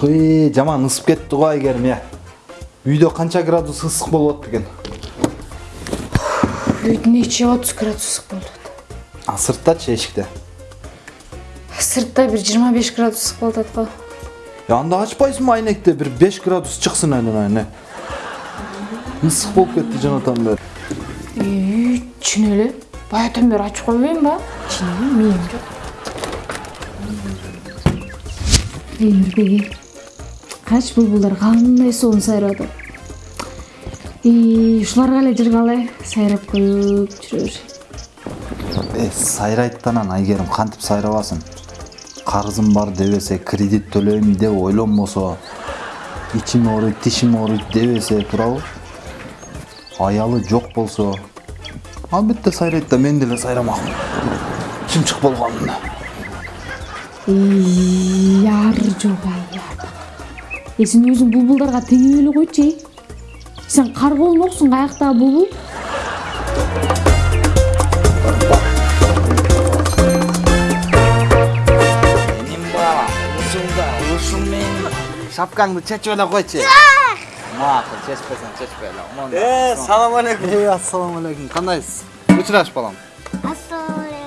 ух э жаман ысып кетти го айгерим э үйдө канча градус ысык болуп атты экен үйдүн ичи отуз градус ысык болуп атат а сырттачы эшикте сыртта бир жыйырма беш градус ысык болуп атат го Ya anda açpaysın aynekte bir 5 gradus çıksın aynen aynen. Isık болып кетті жанатан бері. үй чын эле баягыдан бери ачып койбойм ба чын мээм жок карачы булбулдар кандай сонун сайрап атат ии ушуларга эле жыргала сайрап коюп жүрө беришет Е, сайрайттанан айгерим кантип сайрабасын. Карызым бар дебесе, кредит төлөйм деп ойлонбосо, ичим ооруйт, тишим ооруйт дебесе туурабы? Аялы жок болсо, албетте сайрайт да мен деле сайрамакмын. Чымчык болгонун. ии ар жок ай ар сен өзүң булбулдарга теңеп эле койчу эй сен Benim baba, ушунда, ушумен шапкаңды чечип эле койчу. Макул, чечпесең чечпей эле. Э, салам алейкум. Эй, ассаламу алейкум. Кандайсыз? Учураш балам.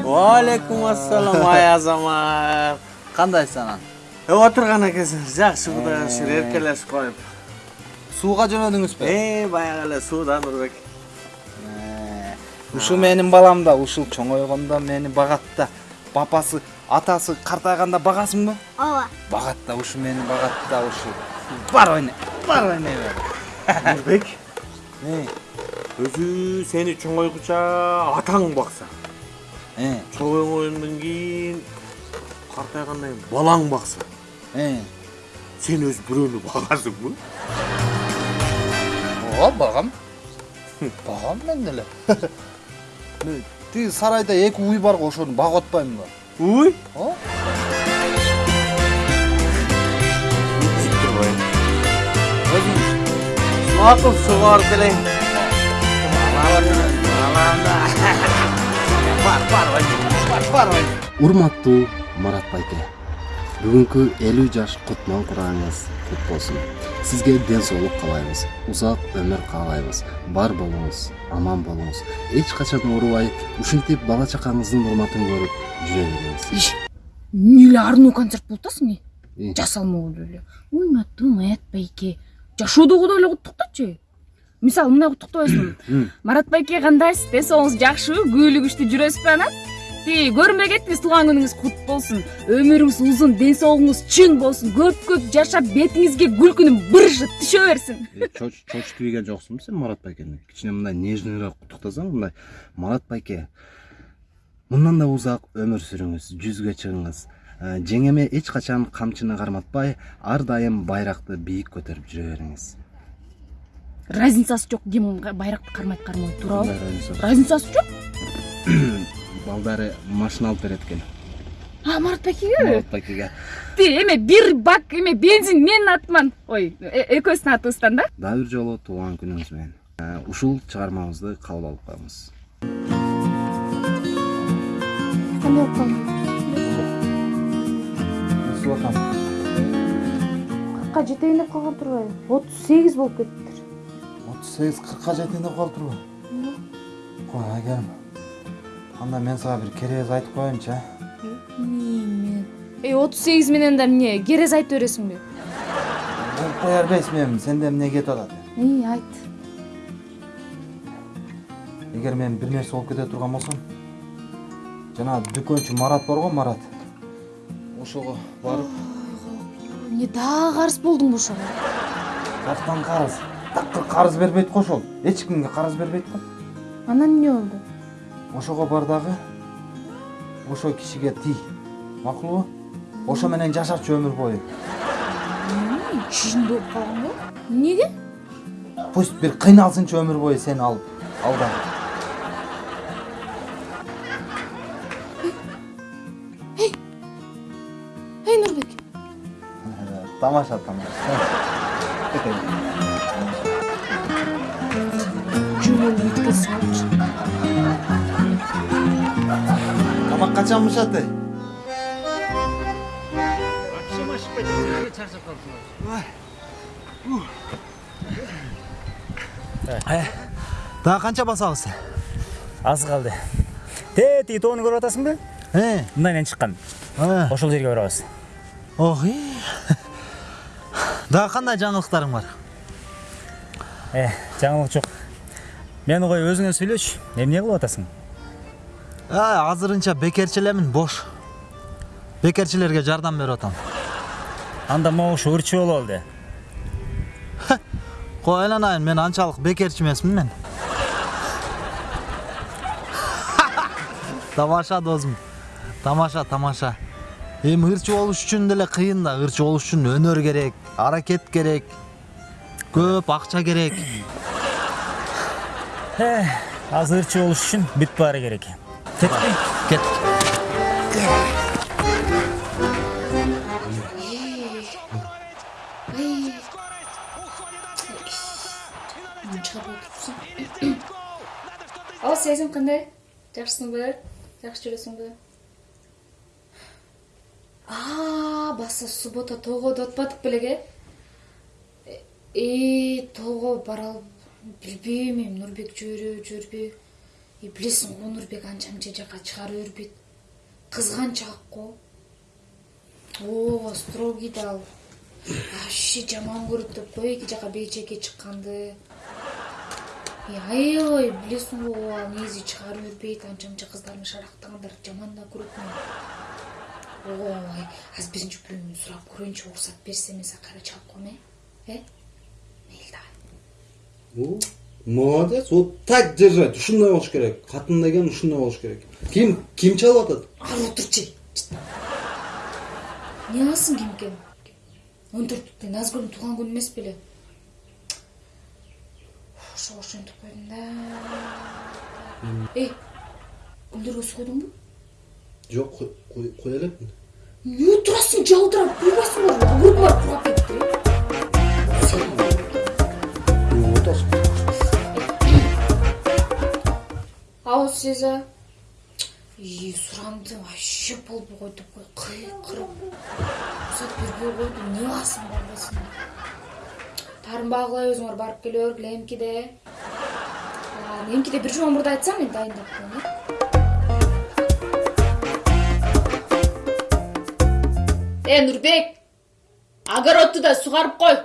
Уалейкум ассалам ай азамат. Кандайсыз анан? Э, отурган экенсиң. Жакшы кудайга шүгүр эркелешип коюп. Сууга жөнөдүңүзбү? Э, баягы эле сууда Нурбек. Ушу менин балам да, ушул чоңойгондо мени багат да. Папасы, атасы картайганда багасыңбы? ооба Багат да, ушу мени багат да, ушу. Бар ойна, бар ойнай бер. Нурбек, өзү сени чоңойгуча атаң бакса. э, Чоңойгондон кийин картайгандан кийин балаң бакса. э. Сен өз бирөөнү багасыңбы? Ооба, багам. Багам мен деле. Тиги сарайда эки уй бар го, ошону багып атпаймынбы? Уй? О? Макул сугарып келейин. урматтуу марат байке. Бүгүнкү элүү жаш кутман курагыңыз кут болсун сизге ден соолук каалайбыз узак өмүр каалайбыз бар болуңуз аман болуңуз эч качан оорубай ушинтип бала чакаңыздын урматын көрүп жүрө бериңиз эле арнуу концерт болуп атасың Э. э жасалмалуу эле урматтуу маят байке. Жашоодогудой эле куттуктачы мисалы мындай куттуктабайсыңбы марат байке кандайсыз ден соолугуңуз жакшыбы күбөлүк күчтүү жүрөсүзбү анан тиги көрүнбөй кеттиңиз туулган күнүңүз кут болсун өмүрүңүз узун ден соолугуңуз чың болсун көп көп жашап бетиңизге күлкүнүн быржы түшө берсин чочуп ийген жоксуңбу сен марат байкени кичине мындай нежныйраак куттуктасаң мындай марат байке мындан да узак өмүр сүрүңүз жүзгө чыгыңыз Э, жеңеме эч качан камчыны карматпай ар дайым байракты бийик көтөрүп жүрө бериңиз разницасы байракты кармайт кармабайт туурабы Мындай разница. разницасы жок балдары машина алып берет экен а марат байкеге марат байкеге ти эме бир бак эме бензин менин атыман ой э- экөөбүздүн атыбыздан да? Дагы бир жолу туулган күнүңүз менен Э, ушул чыгармабызды кабыл алып коюңуз кандай болуп калды Сулакан. кыркка жетейин деп калган турбайбы отуз сегиз болуп кетиптир 38 40ка жетейин деп калып турбу? Кой, айгерим. Анда мен сага бир керез айтып коеюнчу, эмне эй отуз сегиз менен да эмне керез айтып бересиңби Болуп кое бербейсиң эми, сенде эмне кетип атат? эй айт Эгер мен бир нерсе болуп кете турган болсом, жана дүкөнчү Марат бар го, Марат. Ошого барып, эмне дагы карыз болдуңбу ошого картан карыз. Такыр карыз бербейт го ошол. Эч кимге карыз бербейт го. анан эмне болду Ошого бар дагы ошол кишиге тий. Макулбу? Ошо менен жашачы өмүр бою. чын болуп калган го эмнеге Пусть бир кыйналсынчы өмүр бою сени алып. Алда. эй нурбек Тамаша, тамаша. жөн бышат эй? Акшам ашып чарчап калыптыр дагы канча басабыз аз калды те тиги тоону көрүп атасыңбы э мындайынан чыккан ошол жерге барабыз ох и дагы кандай жаңылыктарың бар э жаңылык жок мени кой өзүңө сүйлөчү эмне кылып атасың азырынча бекерчи элемин бош бекерчилерге жардам берип атам анда могушу ырчы болуп алды кой айланайын мен анчалык бекерчи эмесмин мен тамаша досум тамаша тамаша эми ырчы болуш үчүн деле кыйын да ырчы болуш үчүн өнөр керек аракет керек көп акча керек азыр ырчы болуш үчүн бүт баары керек кетпи кеттик чыгарып отурсуң ал сезим кандай жакшысыңбы жакшы жүрөсүңбү а баса суббота тоогодо отпадык белең э э тоого бара алып билбейм эми нурбек жибереби жибербейби и билесиң го нурбек анча мынча жака чыгара бербейт кызганчаак го ооба строгий да ал. Вообще жаман көрөт деп кой эки жака бейчеке чыкканды. Э, аябай билесиң го ал негизи чыгара бербейт анча мынча кыздарды шарактагандар жаман да көрөт мени ой азыр биринчи бирөөнүн сурап көрөйүнчү уруксат берсе мен сага кайра чалып коеюн э? Э мейли давай молодец. Вот так держать. Ушундай болуш керек. Катын деген ушундай болуш керек. Ким ким чалып атат? Ары отурчу. Эмне кыласың кимкен он төрттүктө назгүлдүн туулган күнү эмес беле. Ошого ошентип койдум да. Эй гүлдөргө суу койдуңбу жок кое элекмин эмне отурасың жалтырап буйбайсыңбы огуруп барып кургап кетти. Сурамды вообще болбой койду кой кыйкырып уруксат бербей койду эмне кыласың барбайсың таарынбагы кылай өзүңөр барып келе бергиле эмкиде эмкиде бир жума мурда айтсаң мен дайындап коеюн э. Э нурбек огородду да сугарып кой